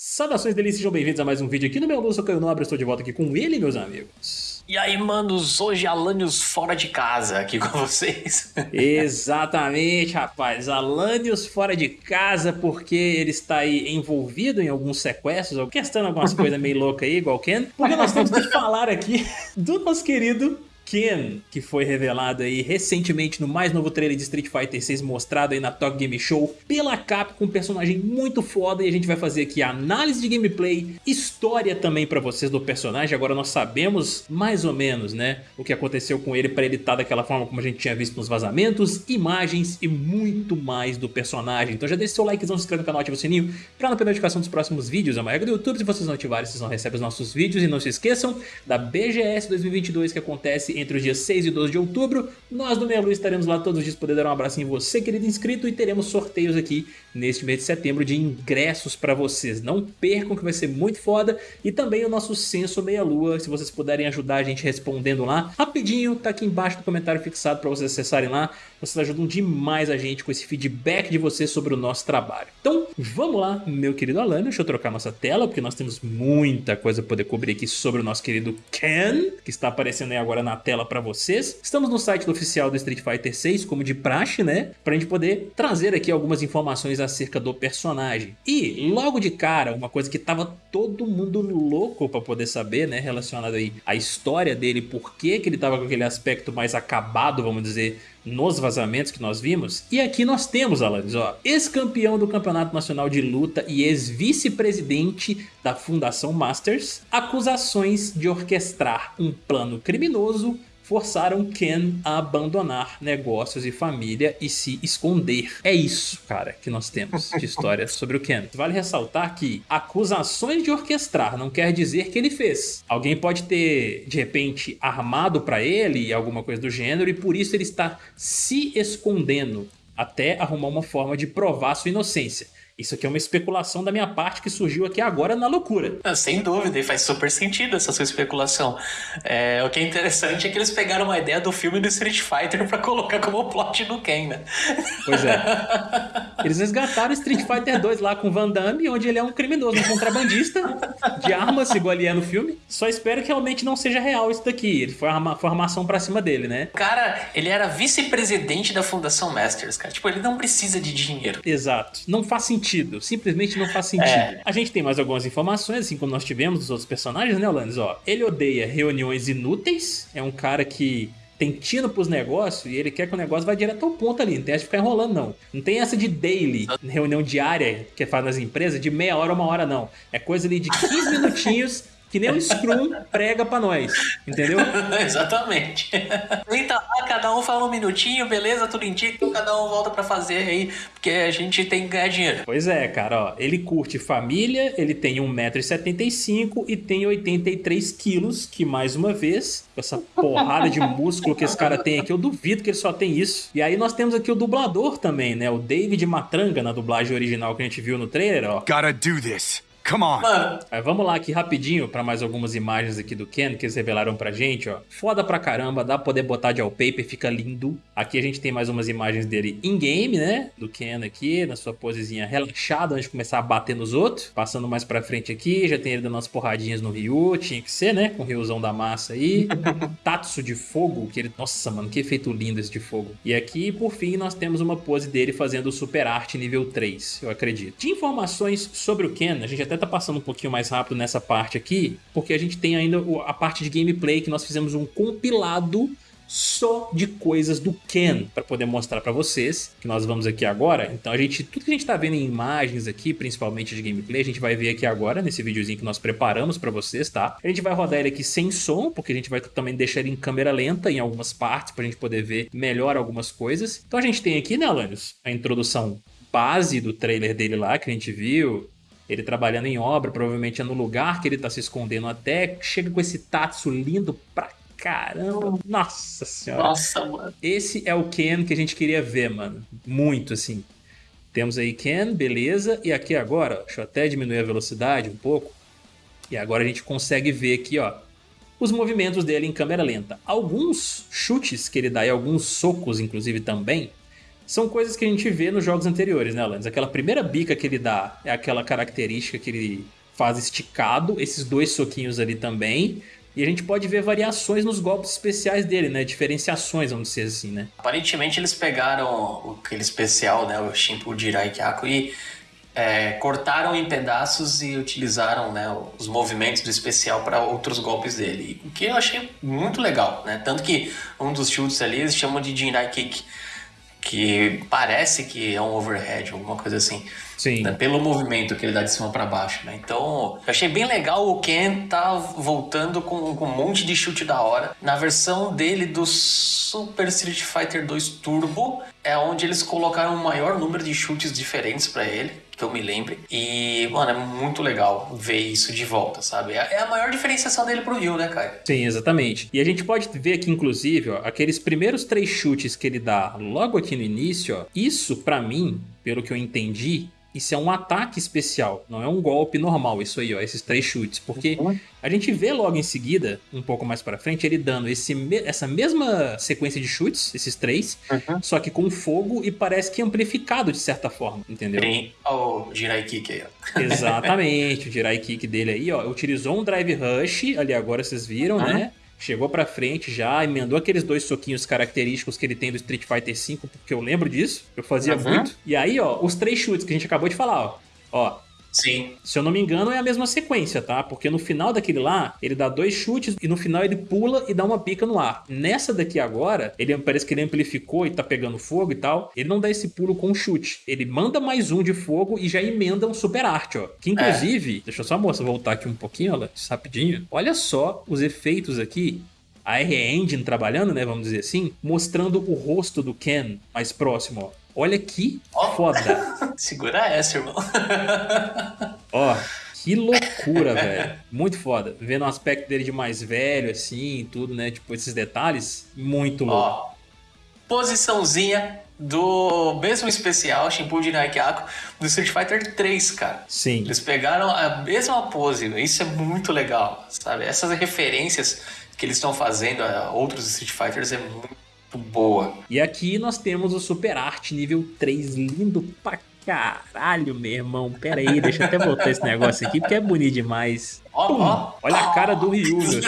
Saudações delícias, sejam bem-vindos a mais um vídeo aqui no meu Lúcio Caio Nobre, estou de volta aqui com ele, meus amigos. E aí, manos, hoje Alanios fora de casa aqui com vocês. Exatamente, rapaz, Alanios fora de casa porque ele está aí envolvido em alguns sequestros, orquestrando algumas coisas meio loucas aí, igual Ken, porque nós temos que falar aqui do nosso querido Ken, que foi revelado aí recentemente no mais novo trailer de Street Fighter 6 mostrado aí na Tokyo Game Show pela Capcom, um personagem muito foda e a gente vai fazer aqui análise de gameplay, história também pra vocês do personagem, agora nós sabemos mais ou menos, né, o que aconteceu com ele pra ele estar daquela forma como a gente tinha visto nos vazamentos, imagens e muito mais do personagem, então já deixa seu likezão, se inscreve no canal, ativa o sininho pra não perder notificação dos próximos vídeos, é uma regra do YouTube, se vocês não ativarem, vocês não recebem os nossos vídeos. E não se esqueçam da BGS 2022 que acontece entre os dias 6 e 12 de outubro. Nós do Meia Luz estaremos lá todos os dias poder dar um abraço em você, querido inscrito, e teremos sorteios aqui neste mês de setembro de ingressos para vocês. Não percam que vai ser muito foda. E também o nosso Censo Meia Lua, se vocês puderem ajudar a gente respondendo lá, rapidinho, tá aqui embaixo no comentário fixado para vocês acessarem lá. Vocês ajudam demais a gente com esse feedback de vocês sobre o nosso trabalho. Então, vamos lá, meu querido Alan, deixa eu trocar nossa tela, porque nós temos muita coisa para poder cobrir aqui sobre o nosso querido Ken, que está aparecendo aí agora na tela para vocês. Estamos no site oficial do Street Fighter 6, como de praxe, né? Pra gente poder trazer aqui algumas informações acerca do personagem. E, logo de cara, uma coisa que tava todo mundo louco para poder saber, né? Relacionado aí à história dele, por que que ele tava com aquele aspecto mais acabado, vamos dizer, nos vazamentos que nós vimos. E aqui nós temos, Alanis, ó, ex-campeão do Campeonato Nacional de Luta e ex-vice-presidente da Fundação Masters, acusações de orquestrar um plano criminoso forçaram Ken a abandonar negócios e família e se esconder. É isso, cara, que nós temos de história sobre o Ken. Vale ressaltar que acusações de orquestrar não quer dizer que ele fez. Alguém pode ter, de repente, armado para ele alguma coisa do gênero e por isso ele está se escondendo até arrumar uma forma de provar sua inocência. Isso aqui é uma especulação da minha parte que surgiu aqui agora na loucura. Ah, sem dúvida, e faz super sentido essa sua especulação. É, o que é interessante é que eles pegaram uma ideia do filme do Street Fighter para colocar como plot do Ken, né? Pois é. Eles resgataram Street Fighter 2 lá com Van Damme, onde ele é um criminoso, um contrabandista de armas, igual ele é no filme. Só espero que realmente não seja real isso daqui. Ele foi, arma, foi armação pra cima dele, né? Cara, ele era vice-presidente da Fundação Masters, cara. Tipo, ele não precisa de dinheiro. Exato. Não faz sentido sentido. Simplesmente não faz sentido. É. A gente tem mais algumas informações, assim como nós tivemos dos outros personagens, né, Olanes? Ó, ele odeia reuniões inúteis, é um cara que tem tino pros negócios e ele quer que o negócio vá direto ao ponto ali, não tem essa de ficar enrolando não. Não tem essa de daily, reunião diária que faz nas empresas, de meia hora, uma hora não. É coisa ali de 15 minutinhos que nem o Scrum prega pra nós, entendeu? Exatamente. Então, lá, cada um fala um minutinho, beleza, tudo indica, então cada um volta pra fazer aí, porque a gente tem que ganhar dinheiro. Pois é, cara, ó, ele curte família, ele tem 1,75m e tem 83 quilos, que mais uma vez, com essa porrada de músculo que esse cara tem aqui, eu duvido que ele só tem isso. E aí nós temos aqui o dublador também, né, o David Matranga, na dublagem original que a gente viu no trailer, ó. Gotta do this. Come on. Mano. vamos lá aqui rapidinho para mais algumas imagens aqui do Ken que eles revelaram pra gente, ó. Foda pra caramba, dá pra poder botar de wallpaper, fica lindo. Aqui a gente tem mais umas imagens dele in-game, né? Do Ken aqui, na sua posezinha relaxada, antes de começar a bater nos outros. Passando mais pra frente aqui, já tem ele dando umas porradinhas no Ryu, tinha que ser, né? Com o Ryuzão da massa aí. Tatsu de fogo, que ele... Nossa, mano, que efeito lindo esse de fogo. E aqui, por fim, nós temos uma pose dele fazendo o Super Art nível 3, eu acredito. De informações sobre o Ken, a gente até tá passando um pouquinho mais rápido nessa parte aqui, porque a gente tem ainda a parte de gameplay que nós fizemos um compilado só de coisas do Ken para poder mostrar para vocês, que nós vamos aqui agora. Então a gente, tudo que a gente tá vendo em imagens aqui, principalmente de gameplay, a gente vai ver aqui agora nesse videozinho que nós preparamos para vocês, tá? A gente vai rodar ele aqui sem som, porque a gente vai também deixar ele em câmera lenta em algumas partes pra gente poder ver melhor algumas coisas. Então a gente tem aqui, né, Alanios, a introdução base do trailer dele lá que a gente viu, ele trabalhando em obra, provavelmente é no lugar que ele tá se escondendo até, chega com esse Tatsu lindo pra caramba. Nossa senhora. Nossa, mano. Esse é o Ken que a gente queria ver, mano. Muito, assim. Temos aí Ken, beleza. E aqui agora, deixa eu até diminuir a velocidade um pouco. E agora a gente consegue ver aqui, ó, os movimentos dele em câmera lenta. Alguns chutes que ele dá e alguns socos, inclusive, também, são coisas que a gente vê nos jogos anteriores, né, Alanis? Aquela primeira bica que ele dá é aquela característica que ele faz esticado, esses dois soquinhos ali também. E a gente pode ver variações nos golpes especiais dele, né? Diferenciações, vamos dizer assim, né? Aparentemente eles pegaram aquele especial, né? O Shimpu Jirai Kyaku e é, cortaram em pedaços e utilizaram né, os movimentos do especial para outros golpes dele. O que eu achei muito legal, né? Tanto que um dos chutes ali eles chamam de Jirai Kick, que parece que é um overhead, alguma coisa assim. Sim. Né? Pelo movimento que ele dá de cima para baixo, né? Então, eu achei bem legal o Ken tá voltando com, com, um monte de chute da hora. Na versão dele do Super Street Fighter 2 Turbo, é onde eles colocaram um maior número de chutes diferentes para ele que eu me lembre. E, mano, é muito legal ver isso de volta, sabe? É, é a maior diferenciação dele pro Rio, né, cara? Sim, exatamente. E a gente pode ver aqui, inclusive, ó, aqueles primeiros três chutes que ele dá logo aqui no início, ó, isso, para mim, pelo que eu entendi, isso é um ataque especial, não é um golpe normal, isso aí, ó, esses três chutes. Porque uhum. a gente vê logo em seguida, um pouco mais para frente, ele dando esse, essa mesma sequência de chutes, esses três, uhum. só que com fogo e parece que amplificado de certa forma, entendeu? Tem o Jirai Kick aí, ó. Exatamente, o Jirai Kick dele aí, ó, utilizou um Drive Rush, ali agora vocês viram, uhum. né? Chegou pra frente já, emendou aqueles dois soquinhos característicos que ele tem do Street Fighter V, porque eu lembro disso, eu fazia uhum. muito. E aí, ó, os três chutes que a gente acabou de falar, ó. Ó, Sim. Se eu não me engano, é a mesma sequência, tá? Porque no final daquele lá, ele dá dois chutes e no final ele pula e dá uma pica no ar. Nessa daqui agora, ele parece que ele amplificou e tá pegando fogo e tal. Ele não dá esse pulo com chute. Ele manda mais um de fogo e já emenda um super arte, ó. Que inclusive, é. deixa eu só moça voltar aqui um pouquinho, ó, rapidinho. Olha só os efeitos aqui a R-Engine trabalhando, né, vamos dizer assim, mostrando o rosto do Ken mais próximo, ó. Olha que oh. foda. Segura essa, irmão. Ó, que loucura, velho. Muito foda. Vendo o aspecto dele de mais velho, assim, tudo, né? Tipo, esses detalhes, muito louco. Ó, posiçãozinha do mesmo especial, Shimpun de Naikyako, do Street Fighter 3, cara. Sim. Eles pegaram a mesma pose, isso é muito legal, sabe? Essas referências que eles estão fazendo a outros Street Fighters é muito boa. E aqui nós temos o Super Art nível 3, lindo pra caralho, meu irmão. Pera aí, deixa eu até voltar esse negócio aqui, porque é bonito demais. Olha a cara do Ryu, meu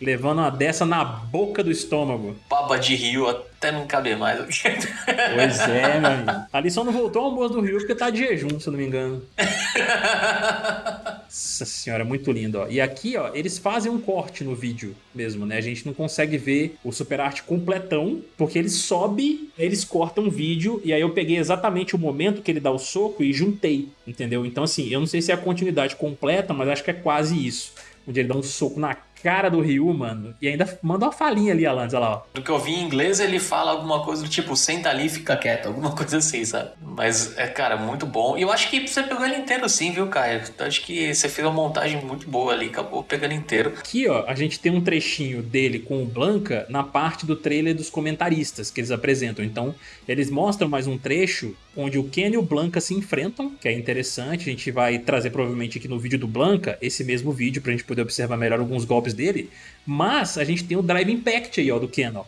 Levando uma dessa na boca do estômago. Baba de Ryu até não caber mais. pois é, meu amigo. Ali só não voltou ao almoço do Ryu porque tá de jejum, se eu não me engano. Nossa senhora, muito lindo, ó. E aqui, ó, eles fazem um corte no vídeo mesmo, né? A gente não consegue ver o Super Art completão, porque ele sobe, eles cortam o vídeo, e aí eu peguei exatamente o momento que ele dá o soco e juntei, entendeu? Então, assim, eu não sei se é a continuidade completa, mas acho que é quase isso. Onde ele dá um soco na cara do Ryu, mano. E ainda manda uma falinha ali, Alanis, olha lá, ó. Do que eu vi em inglês, ele fala alguma coisa do tipo, senta ali e fica quieto, alguma coisa assim, sabe? Mas é, cara, muito bom. E eu acho que você pegou ele inteiro sim, viu, Caio? Eu acho que você fez uma montagem muito boa ali, acabou pegando inteiro. Aqui, ó, a gente tem um trechinho dele com o Blanca na parte do trailer dos comentaristas que eles apresentam. Então, eles mostram mais um trecho onde o Ken e o Blanca se enfrentam, que é interessante. A gente vai trazer provavelmente aqui no vídeo do Blanca esse mesmo vídeo pra gente poder observar melhor alguns golpes dele. Mas a gente tem o Drive Impact aí, ó, do Ken, ó.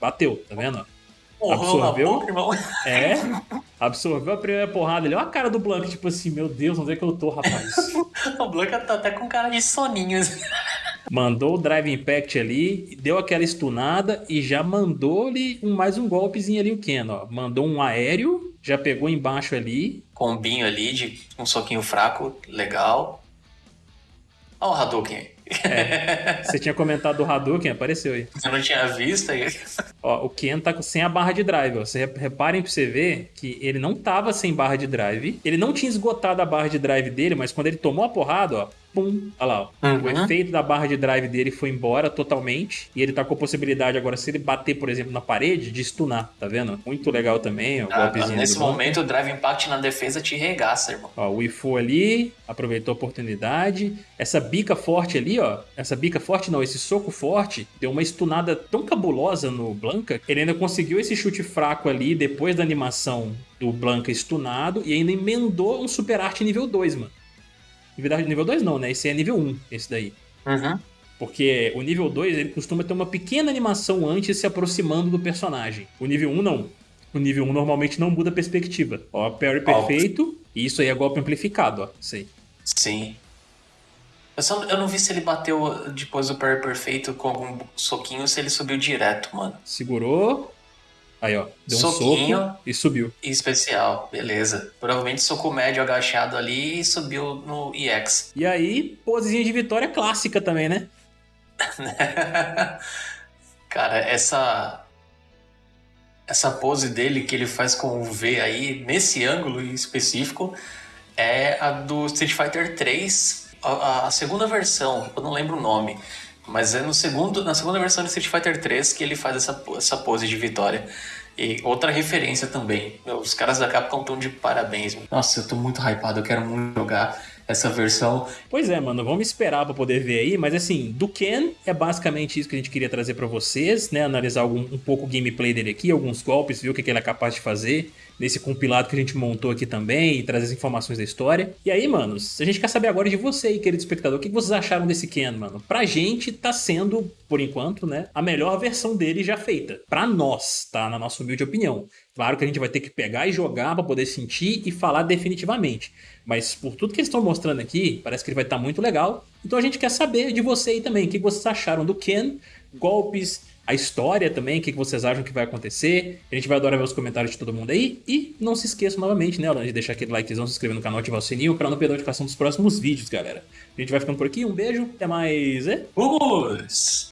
Bateu, tá vendo? absorveu. é, absorveu a primeira porrada ali. Olha a cara do Blanca, tipo assim, meu Deus, onde é que eu tô, rapaz? o Blanca tá até com cara de soninho. Assim. Mandou o Drive Impact ali, deu aquela stunada e já mandou-lhe um, mais um golpezinho ali o Ken, ó. Mandou um aéreo, já pegou embaixo ali. Combinho ali de um soquinho fraco, legal. Olha o Hadouken. É. Você tinha comentado do Hadouken, apareceu aí. Eu não tinha visto aí. Ó, o Ken tá sem a barra de drive, ó. Você reparem pra você ver que ele não tava sem barra de drive. Ele não tinha esgotado a barra de drive dele, mas quando ele tomou a porrada, ó, pum, olha lá, ó. Uhum. O efeito da barra de drive dele foi embora totalmente. E ele tá com a possibilidade agora, se ele bater, por exemplo, na parede, de stunar, tá vendo? Muito legal também, o ah, golpezinho Nesse momento, o drive impact na defesa te regaça, irmão. Ó, o Ifu ali, aproveitou a oportunidade. Essa bica forte ali, ó. Essa bica forte não, esse soco forte, deu uma stunada tão cabulosa no Blanca, ele ainda conseguiu esse chute fraco ali, depois da animação do Blanca stunado, e ainda emendou um super arte nível 2, mano. Verdade, nível 2 não, né? Esse é nível 1, esse daí. Uhum. Porque o nível 2 ele costuma ter uma pequena animação antes se aproximando do personagem. O nível 1 um, não. O nível 1 um, normalmente não muda a perspectiva. Ó, parry perfeito, e isso aí é golpe amplificado, ó. Sei. Sim. Eu, só, eu não vi se ele bateu depois do parry perfeito com algum soquinho se ele subiu direto, mano. Segurou. Aí, ó. Deu Soquinho um soco e subiu. Especial, beleza. Provavelmente soco médio agachado ali e subiu no EX. E aí, posezinha de vitória clássica também, né? Cara, essa essa pose dele que ele faz com o V aí, nesse ângulo em específico, é a do Street Fighter 3, a, a, segunda versão, eu não lembro o nome, mas é no segundo, na segunda versão de Street Fighter 3 que ele faz essa, essa pose de vitória. E outra referência também. Os caras da Capcom estão de parabéns. Nossa, eu tô muito hypado, eu quero muito jogar essa versão. Pois é, mano, vamos esperar para poder ver aí, mas assim, do Ken é basicamente isso que a gente queria trazer para vocês, né? Analisar algum, um pouco o gameplay dele aqui, alguns golpes, ver o que, que ele é capaz de fazer nesse compilado que a gente montou aqui também e trazer as informações da história. E aí, manos, a gente quer saber agora de você aí, querido espectador, o que vocês acharam desse Ken, mano? Pra gente tá sendo, por enquanto, né, a melhor versão dele já feita. Pra nós, tá? Na nossa humilde opinião. Claro que a gente vai ter que pegar e jogar para poder sentir e falar definitivamente. Mas por tudo que eles estão mostrando aqui, parece que ele vai estar tá muito legal. Então a gente quer saber de você aí também, o que vocês acharam do Ken, golpes, a história também, o que vocês acham que vai acontecer. A gente vai adorar ver os comentários de todo mundo aí. E não se esqueçam novamente, né, de deixar aquele likezão, se inscrever no canal, ativar o sininho para não perder a notificação dos próximos vídeos, galera. A gente vai ficando por aqui, um beijo, até mais. É? Vamos!